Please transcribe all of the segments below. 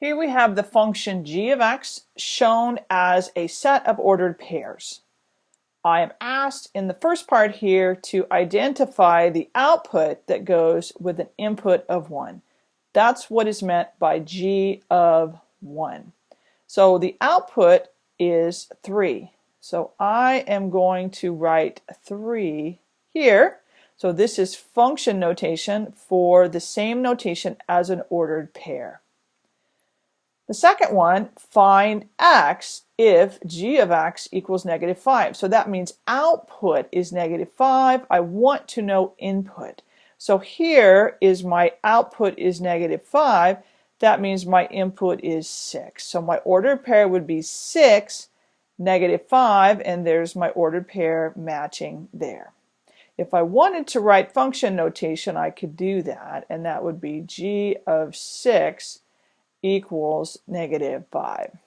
Here we have the function g of x shown as a set of ordered pairs. I am asked in the first part here to identify the output that goes with an input of 1. That's what is meant by g of 1. So the output is 3. So I am going to write 3 here. So this is function notation for the same notation as an ordered pair. The second one, find x if g of x equals negative 5. So that means output is negative 5. I want to know input. So here is my output is negative 5. That means my input is 6. So my ordered pair would be 6, negative 5, and there's my ordered pair matching there. If I wanted to write function notation, I could do that, and that would be g of 6 equals negative 5.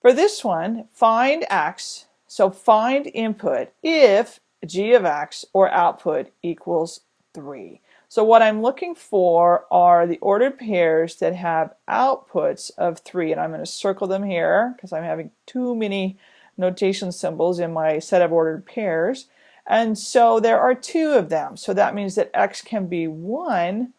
For this one, find x, so find input if g of x or output equals 3. So what I'm looking for are the ordered pairs that have outputs of 3, and I'm going to circle them here because I'm having too many notation symbols in my set of ordered pairs. And so there are two of them. So that means that x can be 1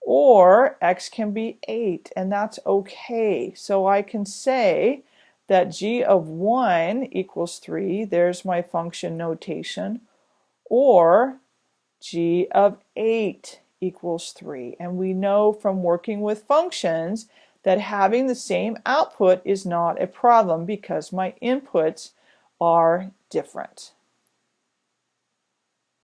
or x can be 8 and that's okay. So I can say that g of 1 equals 3, there's my function notation, or g of 8 equals 3. And we know from working with functions that having the same output is not a problem because my inputs are different.